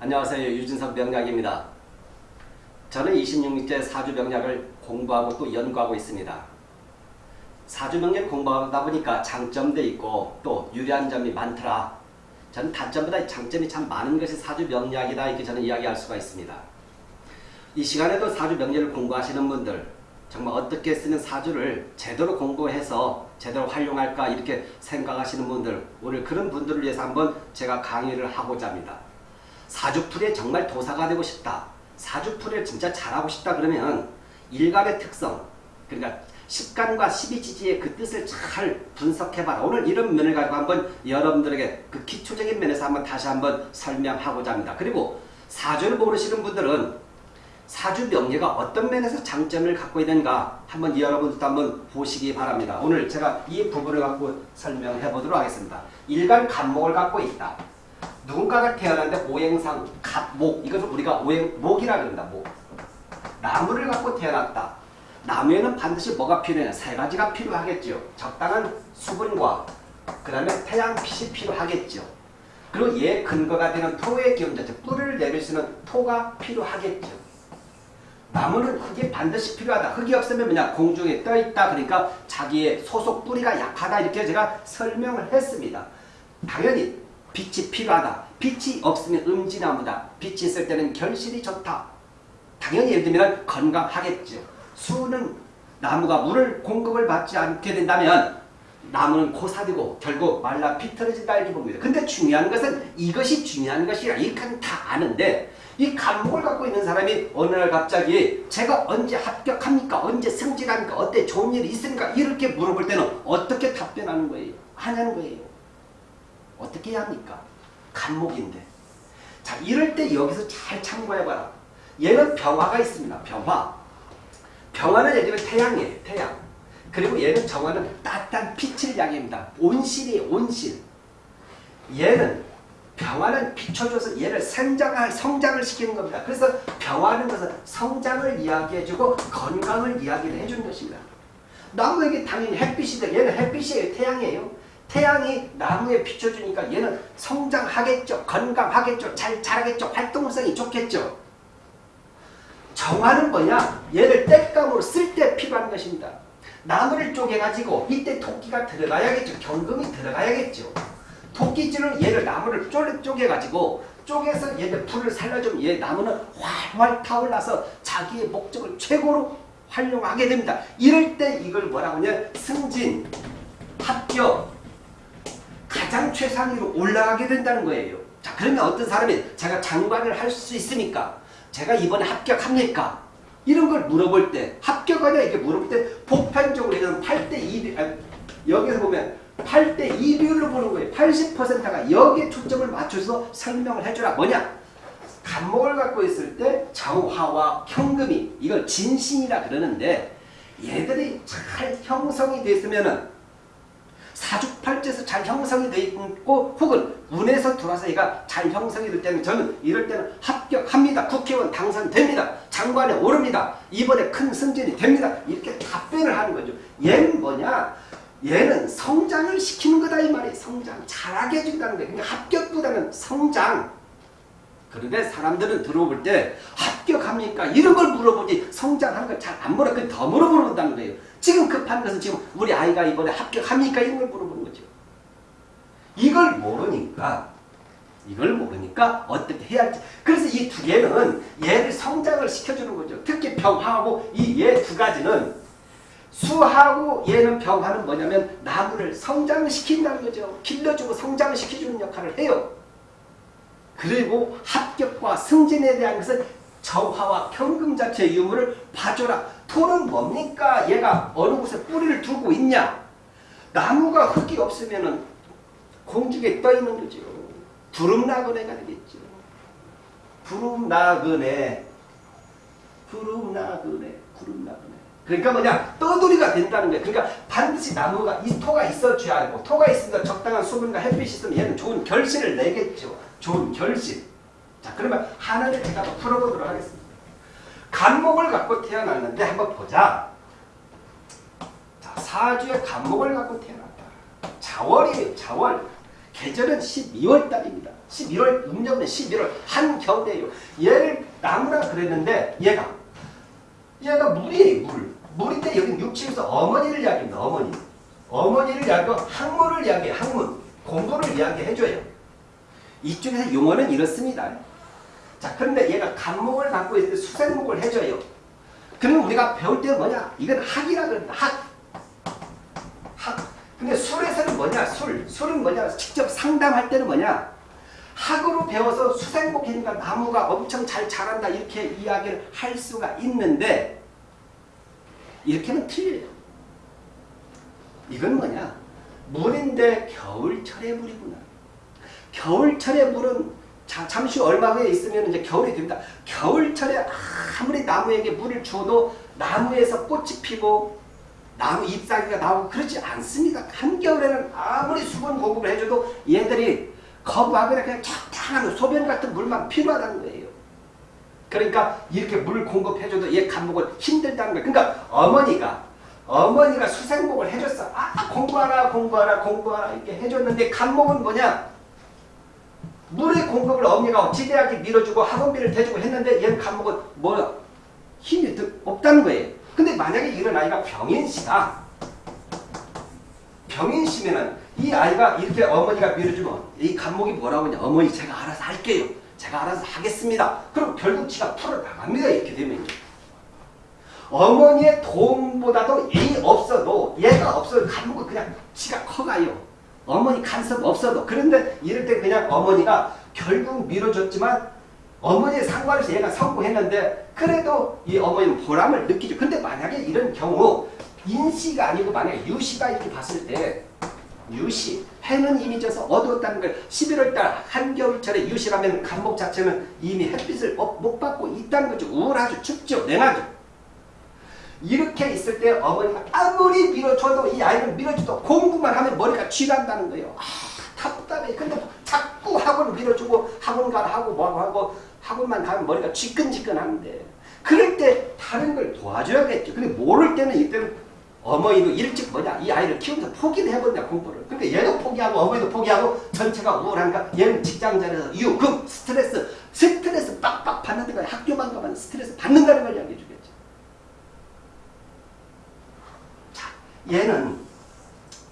안녕하세요. 유진석 명약입니다. 저는 26일째 사주 명약을 공부하고 또 연구하고 있습니다. 사주 명약 공부하다 보니까 장점도 있고 또 유리한 점이 많더라. 저는 단점보다 장점이 참 많은 것이 사주 명약이다 이렇게 저는 이야기할 수가 있습니다. 이 시간에도 사주 명약을 공부하시는 분들 정말 어떻게 쓰는 사주를 제대로 공부해서 제대로 활용할까 이렇게 생각하시는 분들 오늘 그런 분들을 위해서 한번 제가 강의를 하고자 합니다. 사주풀이에 정말 도사가 되고 싶다. 사주풀이를 진짜 잘하고 싶다 그러면 일간의 특성 그러니까 식간과 십이지지의 그 뜻을 잘 분석해봐라. 오늘 이런 면을 가지고 한번 여러분들에게 그 기초적인 면에서 한번 다시 한번 설명하고자 합니다. 그리고 사주를 모르시는 분들은 사주 명예가 어떤 면에서 장점을 갖고 있는가 한번 여러분들도 한번 보시기 바랍니다. 오늘 제가 이 부분을 갖고 설명해 보도록 하겠습니다. 일간 간목을 갖고 있다. 누군가가 태어났는데 오행상 갑목. 이것을 우리가 오행 목이라 그런다 목. 나무를 갖고 태어났다. 나무에는 반드시 뭐가 필요해 세 가지가 필요하겠죠 적당한 수분과 그 다음에 태양빛이 필요하겠죠 그리고 얘 근거가 되는 토의 기운 자체 뿌리를 내릴 수 있는 토가 필요하겠죠 나무는 흙이 반드시 필요하다. 흙이 없으면 뭐냐? 공중에 떠있다 그러니까 자기의 소속 뿌리가 약하다. 이렇게 제가 설명을 했습니다. 당연히 빛이 필요하다. 빛이 없으면 음지나무다. 빛이 있을 때는 결실이 좋다. 당연히 예를 들면 건강하겠죠. 수는 나무가 물을 공급을 받지 않게 된다면 나무는 고사되고 결국 말라 비틀어진다 이렇게 봅니다. 근데 중요한 것은 이것이 중요한 것이라 이건 다 아는데 이 감목을 갖고 있는 사람이 어느 날 갑자기 제가 언제 합격합니까? 언제 승진합니까? 어때 좋은 일이 있습니까? 이렇게 물어볼 때는 어떻게 답변하는 거예요? 하냐는 거예요. 어떻게 해야 합니까? 간목인데. 자, 이럴 때 여기서 잘 참고해봐라. 얘는 병화가 있습니다. 병화. 병화는 예를 들면 태양이에요. 태양. 그리고 얘는 정화는 따뜻한 빛을 이야기합니다. 온실이 온실. 얘는 병화는 비춰줘서 얘를 성장을, 성장을 시키는 겁니다. 그래서 병화는 것은 성장을 이야기해주고 건강을 이야기를 해주는 것입니다. 나무에게 당연히 햇빛이 돼. 얘는 햇빛이에요. 태양이에요. 태양이 나무에 비춰주니까 얘는 성장하겠죠. 건강하겠죠. 잘 자라겠죠. 활동성이 좋겠죠. 정화는 뭐냐? 얘를 땔감으로 쓸 때 필요한 것입니다. 나무를 쪼개가지고 이때 토끼가 들어가야겠죠. 경금이 들어가야겠죠. 토끼질로 얘를 나무를 쪼개가지고 쪼개서 얘를 불을 살려주면 얘 나무는 활활 타올라서 자기의 목적을 최고로 활용하게 됩니다. 이럴 때 이걸 뭐라고 하냐? 승진, 합격, 가장 최상위로 올라가게 된다는 거예요. 자 그러면 어떤 사람이 제가 장관을 할 수 있습니까? 제가 이번에 합격합니까? 이런 걸 물어볼 때 합격하냐 이렇게 물어볼 때 보편적으로 얘는 8대 2 아니, 여기서 보면 8대 2 비율로 보는 거예요. 80%가 여기에 초점을 맞춰서 설명을 해주라. 뭐냐? 간목을 갖고 있을 때 정화와 현금이 이걸 진신이라 그러는데 얘들이 잘 형성이 됐으면은 사주팔자에서 잘 형성이 되어 있고 혹은 운에서 들어와서 얘가 잘 형성이 될 때는 저는 이럴 때는 합격합니다. 국회의원 당선됩니다. 장관에 오릅니다. 이번에 큰 승진이 됩니다. 이렇게 답변을 하는 거죠. 얘는 뭐냐? 얘는 성장을 시키는 거다 이 말이에요. 성장. 잘하게 해준다는 거예요. 그러니까 합격보다는 성장. 그런데 사람들은 들어볼 때 합격합니까? 이런 걸 물어보지 성장하는 걸 잘 안 물어. 더 물어본다는 거예요. 지금 급한 것은 지금 우리 아이가 이번에 합격합니까? 이런 걸 물어보는 거죠. 이걸 모르니까 이걸 모르니까 어떻게 해야 할지 그래서 이 두 개는 얘를 성장을 시켜주는 거죠. 특히 병하고 이 얘 두 가지는 수하고 얘는 병하는 뭐냐면 나무를 성장시킨다는 거죠. 길러주고 성장시켜주는 역할을 해요. 그리고 합격과 승진에 대한 것은 정화와 현금 자체의 유무를 봐줘라. 토는 뭡니까? 얘가 어느 곳에 뿌리를 두고 있냐? 나무가 흙이 없으면 공중에 떠 있는 거죠. 부름나그네가 되겠죠. 부름나그네, 부름나그네, 부름나그네. 그러니까 뭐냐? 떠돌이가 된다는 거예요. 그러니까 반드시 나무가, 이 토가 있어줘야 하고 토가 있으니까 적당한 수분과 햇빛이 있으면 얘는 좋은 결실을 내겠죠. 좋은 결실. 자 그러면 하나를 제가 더 풀어보도록 하겠습니다. 간목을 갖고 태어났는데 한번 보자. 자 사주에 간목을 갖고 태어났다. 자월이에요. 자월. 계절은 12월 달입니다. 11월 음력은 11월 한겨울이에요. 얘를 나무라 그랬는데 얘가 얘가 물이에요. 물. 물인데 여기 육지에서 어머니를 이야기합니다. 어머니. 어머니를 이야기하고 학문을 이야기해. 학문. 공부를 이야기해줘요. 이쪽에서 용어는 이렇습니다. 자 그런데 얘가 간목을 갖고 있는데 수생목을 해줘요. 그러면 우리가 배울 때는 뭐냐? 이건 학이라 그럽니다. 학. 학. 근데 술에서는 뭐냐? 술. 술은 뭐냐? 직접 상담할 때는 뭐냐? 학으로 배워서 수생목이니까 나무가 엄청 잘 자란다 이렇게 이야기를 할 수가 있는데 이렇게는 틀려요. 이건 뭐냐? 물인데 겨울철의 물이구나. 겨울철의 물은 자, 잠시 얼마 후에 있으면 이제 겨울이 됩니다. 겨울철에 아무리 나무에게 물을 줘도 나무에서 꽃이 피고 나무 잎사귀가 나오고 그렇지 않습니다. 한겨울에는 아무리 수분 공급을 해줘도 얘들이 거부하거나 그냥 적당한 소변 같은 물만 필요하다는 거예요. 그러니까 이렇게 물 공급해줘도 얘 간목은 힘들다는 거예요. 그러니까 어머니가 어머니가 수생목을 해줬어. 아 공부하라 공부하라 공부하라 이렇게 해줬는데 간목은 뭐냐? 물의 공급을 어머니가 지대하게 밀어주고 학원비를 대주고 했는데 얘는 간목은 뭐야? 힘이 없다는 거예요. 근데 만약에 이런 아이가 병인시다. 병인시면은 이 아이가 이렇게 어머니가 밀어주면 이 간목이 뭐라고 하냐. 어머니 제가 알아서 할게요. 제가 알아서 하겠습니다. 그럼 결국 지가 풀어나갑니다. 이렇게 되면. 어머니의 도움보다도 이 없어도 얘가 없어도 간목은 그냥 지가 커가요. 어머니 간섭 없어도. 그런데 이럴 때 그냥 어머니가 결국 밀어줬지만 어머니의 상관에서 얘가 성공했는데 그래도 이 어머니는 보람을 느끼죠. 근데 만약에 이런 경우 인시가 아니고 만약에 유시가 이렇게 봤을 때 유시 해는 이미 져서 어두웠다는 걸 11월달 한겨울철에 유시라면 간목 자체는 이미 햇빛을 못 받고 있다는 거죠. 우울하죠. 춥죠. 냉하죠. 이렇게 있을 때 어머니가 아무리 밀어줘도 이 아이를 밀어줘도 공부만 하면 머리가 쥐간다는 거예요. 아 답답해. 근데 자꾸 학원 밀어주고 학원 가라 하고 뭐하고 하고 학원만 가면 머리가 쥐끈쥐끈하는데 그럴 때 다른 걸 도와줘야겠죠. 근데 모를 때는 이때는 어머니도 일찍 뭐냐 이 아이를 키우면서 포기를 해버린다 공부를. 그러니까 얘도 포기하고 어머니도 포기하고 전체가 우울한가 얘는 직장 자리에서 유급 스트레스 스트레스 빡빡 받는 거 학교만 가면 스트레스 받는다는 걸 이야기해 주겠죠. 자 얘는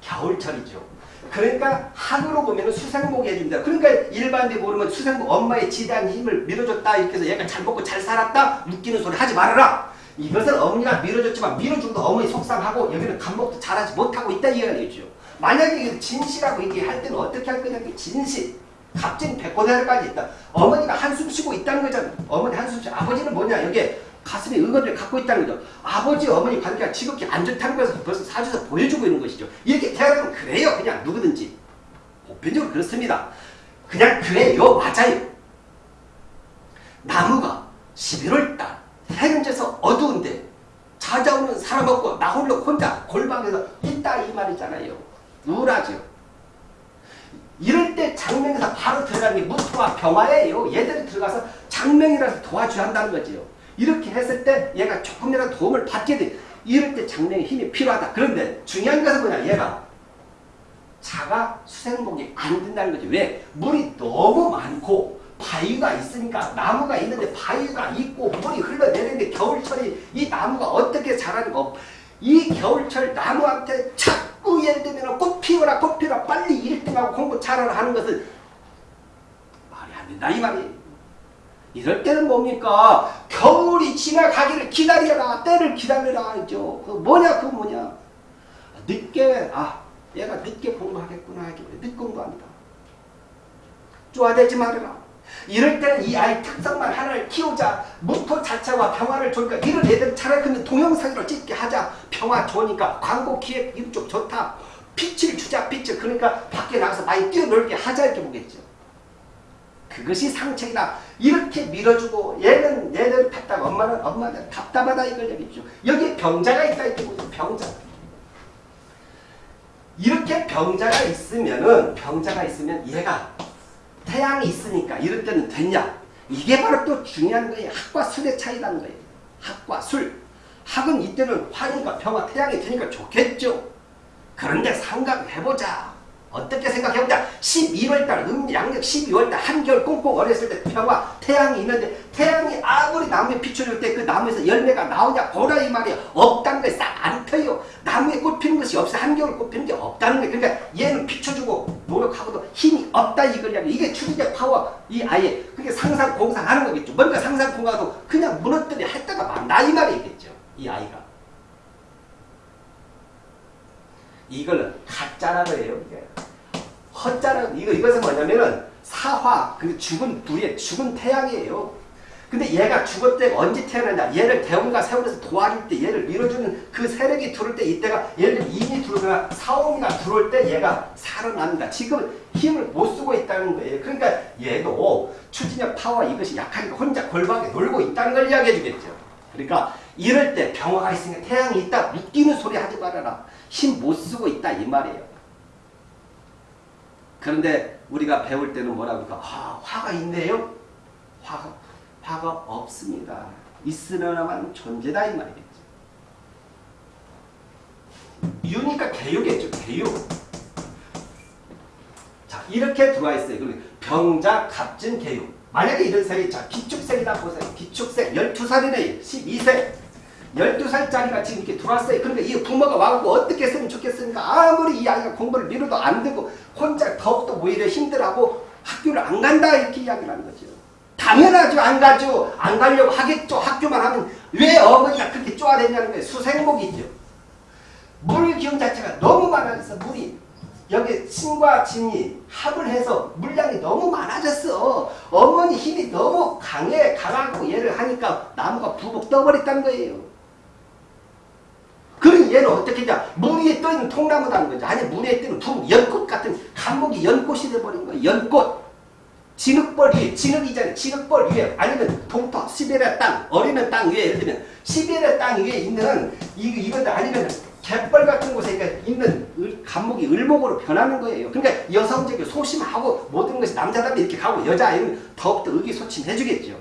겨울철이죠. 그러니까 학으로 보면 수생목이 해준다. 그러니까 일반인들이 모르면 수생목 엄마의 지대한 힘을 밀어줬다 이렇게 해서 얘가 잘 먹고 잘 살았다 웃기는 소리 하지 말아라. 이것은 어머니가 밀어줬지만 밀어주고도 어머니 속상하고 여기는 간목도 잘하지 못하고 있다 이야기죠. 만약에 진실하고 얘기할 때는 어떻게 할 거냐 진실. 값진 백고대까지 있다. 어머니가 한숨 쉬고 있다는 거잖아. 어머니 한숨 쉬고 아버지는 뭐냐 여기에 가슴에 의거를 갖고 있다는 거죠. 아버지 어머니 관계가 지극히 안 좋다는 것을 벌써 사주에서 보여주고 있는 것이죠. 이렇게 태어나면 그래요. 그냥 누구든지. 보편적으로 그렇습니다. 그냥 그래요. 맞아요. 나무가 11월달 해는 져서 어두운데 찾아오는 사람 없고 나 홀로 혼자 골방에서 있다 이 말이잖아요. 우울하죠. 이럴 때 장명에서 바로 들어가는 게 무토와 병화예요. 얘들이 들어가서 장명이라서 도와줘야 한다는 거죠. 이렇게 했을 때 얘가 조금이라도 도움을 받게 돼. 이럴 때 장명의 힘이 필요하다. 그런데 중요한 것은 뭐냐 얘가 자가 수생목이 안 된다는 거죠. 왜? 물이 너무 많고 바위가 있으니까 나무가 있는데 바위가 있고 물이 흘러내리는데 겨울철이 이 나무가 어떻게 자라는가 이 겨울철 나무한테 자꾸 예를 들면 꽃 피워라 꽃 피워라 빨리 1등하고 공부 잘하라 하는 것은 말이 안 된다 이 말이에요. 이럴 때는 뭡니까? 겨울이 지나가기를 기다려라. 때를 기다려라. 하죠. 그 뭐냐? 그 뭐냐? 늦게, 아, 얘가 늦게 공부하겠구나. 늦게 공부합니다. 쪼아대지 말아라. 이럴 때는 이 아이 특성만 하나를 키우자. 무토 자체와 평화를 좋으니까 이런 애들 차라리 근데 동영상으로 찍게 하자. 평화 좋으니까 광고 기획 이쪽 좋다. 빛을 주자 빛을. 그러니까 밖에 나가서 많이 뛰어놀게 하자 이렇게 보겠죠. 그것이 상책이다. 이렇게 밀어주고 얘는 얘는 답답 엄마는 엄마는 답답하다 이걸 얘기죠. 여기 병자가 있다 보죠. 병자. 이렇게 병자가 있으면은 병자가 있으면 얘가 태양이 있으니까 이럴 때는 됐냐? 이게 바로 또 중요한 거예요. 학과 술의 차이라는 거예요. 학과 술. 학은 이때는 화니까 평화 태양이 되니까 좋겠죠. 그런데 생각해보자. 어떻게 생각해보자. 11월달, 음, 양력 12월달, 한겨울 꽁꽁 얼었을 때 평화, 태양이 있는데 태양이 아무리 나무에 비춰줄 때 그 나무에서 열매가 나오냐 보라 이 말이야. 없다는 거에 싹안 펴요. 나무에 꽃 피는 것이 없어. 한겨울 꽃 피는 게 없다는 거야. 그러니까 얘는 비춰주고 노력하고도 힘이 없다 이거냐. 이게 추진력 파워 이 아예 그게 상상 공상하는 거겠죠. 뭔가 상상 공상도 그냥 무너뜨리 할 때가 많다 이 말이겠죠. 이 아이가. 이걸 가짜라고 해요. 이게. 헛자라 이거 이것은 뭐냐면은 사화 그 죽은 불의 죽은 태양이에요. 근데 얘가 때 언제 태어나냐? 얘를 대원과 세월에서 도와줄 때 얘를 밀어주는 그 세력이 들어올 때 이때가 얘를 인이 들어오거나 사오미가 들어올 때 얘가 살아납니다. 지금 힘을 못 쓰고 있다는 거예요. 그러니까 얘도 추진력 파워 이것이 약하니까 혼자 골방에 놀고 있다는 걸 이야기해 주겠죠. 그러니까 이럴 때 병화가 있으니까 태양이 있다 웃기는 소리 하지 말아라. 힘 못 쓰고 있다 이 말이에요. 그런데 우리가 배울 때는 뭐라고 할까? 아, 화가 있네요? 화가, 화가 없습니다. 있으려나만 존재다 이 말이겠죠. 유니까 개요겠죠. 개요. 자 이렇게 들어와 있어요. 그러면 병자, 갑진, 개요. 만약에 이런 색이 자 기축색이다 보세요. 기축색 12살이네. 12세. 12살짜리가 지금 이렇게 들어왔어요. 그러니까 이 부모가 와갖고 어떻게 했으면 좋겠습니까? 아무리 이 아이가 공부를 미뤄도 안 되고 혼자 더욱더 오히려 힘들어하고 학교를 안 간다 이렇게 이야기를 하는 거죠. 당연하죠. 안 가죠. 안 가려고 하겠죠. 학교만 하면 왜 어머니가 그렇게 쪼아대냐는 거예요. 수생목이죠. 물 기운 자체가 너무 많아져서 물이 여기 신과 진이 합을 해서 물량이 너무 많아졌어. 어머니 힘이 너무 강해 강하고 얘를 하니까 나무가 부복 떠버렸다는 거예요. 그럼 얘는 어떻게 냐물 위에 떠있는 통나무다는 거죠. 아니 물 위에 뜨는 두 연꽃 같은 감목이 연꽃이 돼버린 거예요. 연꽃. 진흙벌 위에 진흙이잖아요. 진흙벌 위에 아니면 동토 시베리아 땅 어리는 땅 위에 예를 들면 시베리아 땅 위에 있는 이 이거들 아니면 갯벌 같은 곳에 있는 을, 감목이 을목으로 변하는 거예요. 그러니까 여성적이 소심하고 모든 것이 남자답게 이렇게 가고 여자아이는 더욱더 의기소침해주겠죠.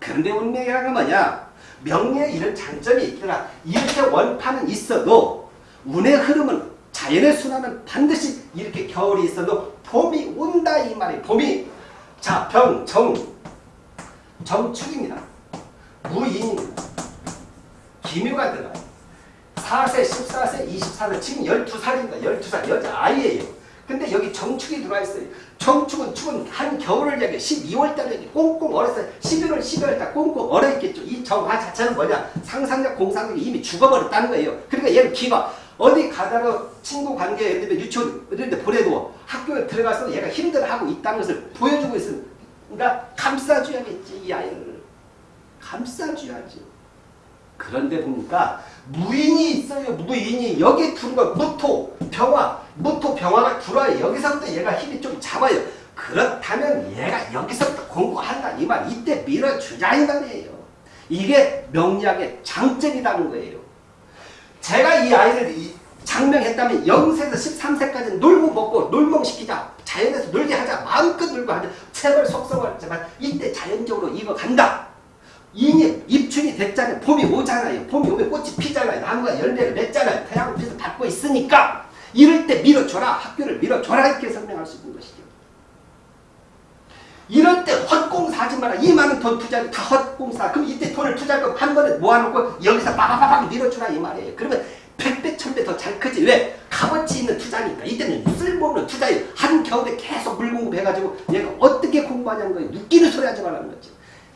그런데 운명이라는 건 뭐냐? 명리에 이런 장점이 있더라. 이렇게 원판은 있어도 운의 흐름은 자연의 순환은 반드시 이렇게 겨울이 있어도 봄이 온다 이 말이에요. 봄이 자, 병, 정, 정축입니다. 무인입니다. 기묘가 들어가요. 4세, 14세, 24세, 지금 12살입니다. 12살 여자아이예요. 근데 여기 정축이 들어와 있어요. 정축은 축은 한 겨울을 얘기해 12월 달에 꽁꽁 얼었어요. 11월, 12월 달 꽁꽁 얼어있겠죠. 이 정화 자체는 뭐냐? 상상력, 공상력이 이미 죽어버렸다는 거예요. 그러니까 얘는 기가 어디 가다가 친구 관계 예를 들면 유치원 이런 데 보내도 학교에 들어가서 얘가 힘들어하고 있다는 것을 보여주고. 그러니까 감싸줘야겠지 이 아이를. 감싸줘야지. 그런데 보니까 무인이 있어요. 무인이 여기 들어가 무토 병화 무토 병화가 들어와요. 여기서부터 얘가 힘이 좀 잡아요. 그렇다면 얘가 여기서부터 공부한다 이 말. 이때 밀어주자 이 말이에요. 이게 명리학의 장점이라는 거예요. 제가 이 아이를 장명했다면 0세에서 13세까지 놀고 먹고 놀멍시키자. 자연에서 놀게 하자. 마음껏 놀고 하자. 체벌 속성을 제발 이때 자연적으로 이거 간다. 인이 입춘이 됐잖아요. 봄이 오잖아요. 봄이 오면 꽃이 피잖아요. 나무가 열매를 맺잖아요. 태양을 빛을 받고 있으니까 이럴 때 밀어줘라. 학교를 밀어줘라. 이렇게 설명할 수 있는 것이죠. 이럴 때 헛공사하지 마라. 이 많은 돈 투자를 다 헛공사. 그럼 이때 돈을 투자할 거면 한 번에 모아놓고 여기서 빠바바박 밀어주라 이 말이에요. 그러면 백배 천배 더 잘 크지. 왜? 값어치 있는 투자니까. 이때는 쓸모없는 투자예요. 한겨울에 계속 물 공급해가지고 얘가 어떻게 공부하냐는 거예요. 웃기는 소리 하지 말라는 거죠.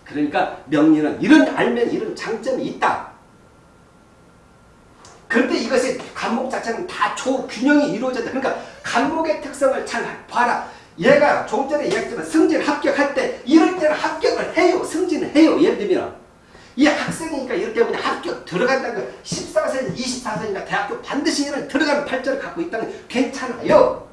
그러니까 명리는 이런 알면 이런 장점이 있다. 그런데 이것이 간목 자체는 다 조균형이 이루어졌다. 그러니까 간목의 특성을 잘 봐라. 얘가 좀 전에 얘기했지만 승진 합격할 때 이럴 때는 합격을 해요. 승진을 해요. 예를 들면 이 학생이니까 이럴 때 그냥 학교 들어간다는 거 14세, 24세니까 대학교 반드시 이런 들어가는 발전을 갖고 있다는 괜찮아요.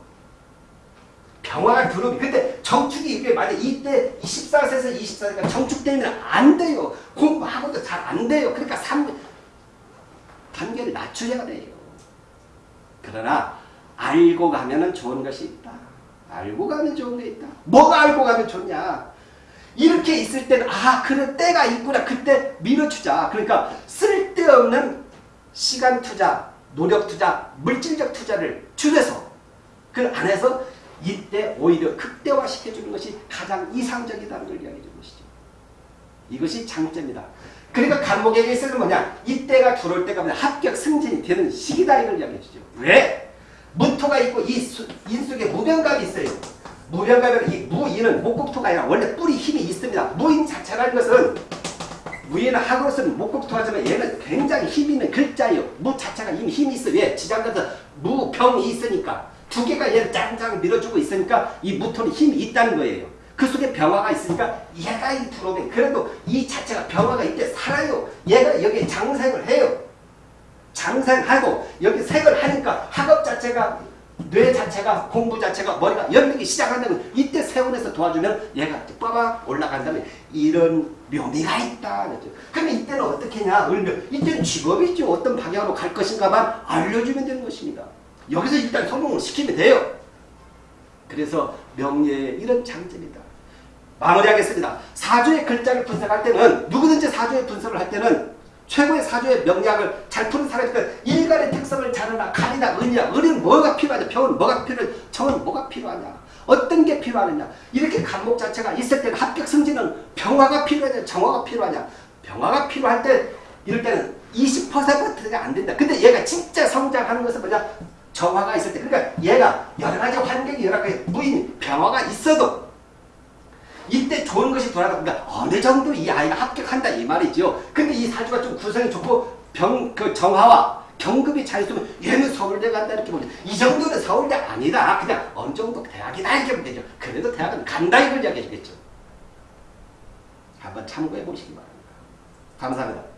병화가 들어오면 근데 정축이 이게 만약 이때 14세에서 24세가 정축 되면 안 돼요. 공부하고도 잘 안 돼요. 그러니까 3, 단계를 낮춰야 돼요. 그러나 알고 가면 좋은 것이 있다. 알고 가면 좋은 게 있다. 뭐가 알고 가면 좋냐. 이렇게 있을 때는 아 그래 때가 있구나. 그때 밀어주자. 그러니까 쓸데없는 시간 투자, 노력 투자, 물질적 투자를 줄여서 그 안에서 이때 오히려 극대화시켜주는 것이 가장 이상적이다는 걸 이야기해 주는 것이죠. 이것이 장점이다. 그러니까 간목에게 있어서는 뭐냐? 이때가 들어올 때가 뭐냐? 합격 승진이 되는 시기다 이걸 이야기해 주죠. 왜? 무토가 있고 이 수, 인속에 무병갑이 있어요. 무병갑은 이 무인은 목국토가 아니라 원래 뿌리 힘이 있습니다. 무인 자체라는 것은 무인은 학으로서는 목국토 하지만 얘는 굉장히 힘 있는 글자예요. 무 자체가 이미 힘이 있어. 왜? 지장간서 무병이 있으니까 두 개가 얘를 짱짱 밀어주고 있으니까 이 무토는 힘이 있다는 거예요. 그 속에 병화가 있으니까 얘가 이 들어오면 그래도 이 자체가 병화가 이때 살아요. 얘가 여기 장생을 해요. 장생하고 여기 색을 하니까 학업 자체가 뇌 자체가 공부 자체가 머리가 열리기 시작한다면 이때 세운에서 도와주면 얘가 빠박 올라간다면 이런 묘미가 있다. 그죠. 그러면 이때는 어떻게? 을면 이때는 직업이죠. 어떤 방향으로 갈 것인가만 알려주면 되는 것입니다. 여기서 일단 성공을 시키면 돼요. 그래서 명예의 이런 장점이다. 마무리하겠습니다. 사주의 글자를 분석할 때는 누구든지 사주의 분석을 할 때는 최고의 사주의 명략을 잘 푸는 사람이니까 일간의 특성을 자르나 칼이나 은이나 은은 뭐가 필요하냐? 병은 뭐가 필요하냐 정은 뭐가 필요하냐? 어떤 게 필요하느냐? 이렇게 간목 자체가 있을 때는 합격 승진은 병화가 필요하냐? 정화가 필요하냐? 병화가 필요할 때 이럴 때는 20%가 안 된다. 근데 얘가 진짜 성장하는 것은 뭐냐 정화가 있을 때 그러니까 얘가 여러 가지 환경이 여러 가지 무인 병화가 있어도 이때 좋은 것이 돌아다 보니까 어느 정도 이 아이가 합격한다 이 말이죠. 근데 이 사주가 좀 구성이 좋고 병 그 정화와 경급이 잘 있으면 얘는 서울대 간다 이렇게 보면 이 정도는 서울대 아니다. 그냥 어느 정도 대학이다 이렇게 보면 되죠. 그래도 대학은 간다 이걸 이야기하겠죠. 한번 참고해 보시기 바랍니다. 감사합니다.